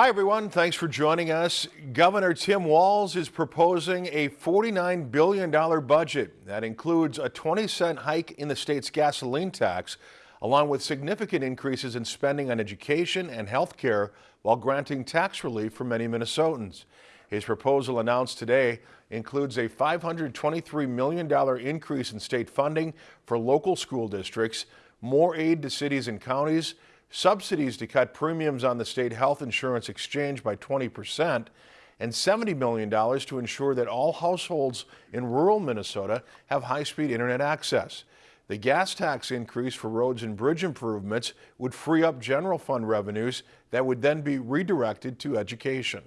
Hi, everyone. Thanks for joining us. Governor Tim Walz is proposing a $49 billion budget that includes a 20 cent hike in the state's gasoline tax, along with significant increases in spending on education and health care while granting tax relief for many Minnesotans. His proposal announced today includes a $523 million increase in state funding for local school districts, more aid to cities and counties, subsidies to cut premiums on the state health insurance exchange by 20%, and $70 million to ensure that all households in rural Minnesota have high-speed internet access. The gas tax increase for roads and bridge improvements would free up general fund revenues that would then be redirected to education.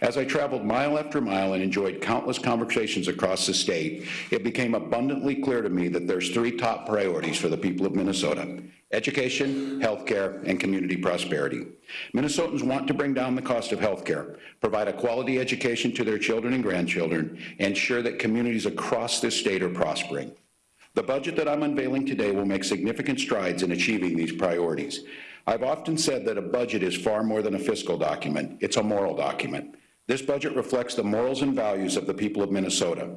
As I traveled mile after mile and enjoyed countless conversations across the state, it became abundantly clear to me that there's three top priorities for the people of Minnesota. Education, healthcare, and community prosperity. Minnesotans want to bring down the cost of healthcare, provide a quality education to their children and grandchildren, and ensure that communities across this state are prospering. The budget that I'm unveiling today will make significant strides in achieving these priorities. I've often said that a budget is far more than a fiscal document. It's a moral document. This budget reflects the morals and values of the people of Minnesota.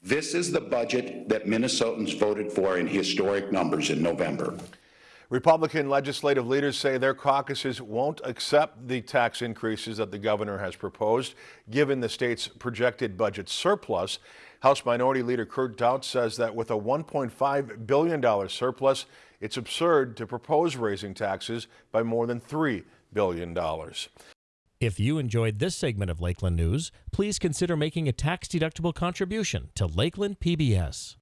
This is the budget that Minnesotans voted for in historic numbers in November. Republican legislative leaders say their caucuses won't accept the tax increases that the governor has proposed, given the state's projected budget surplus. House Minority Leader Kurt Daudt says that with a $1.5 billion surplus, it's absurd to propose raising taxes by more than $3 billion. If you enjoyed this segment of Lakeland News, please consider making a tax-deductible contribution to Lakeland PBS.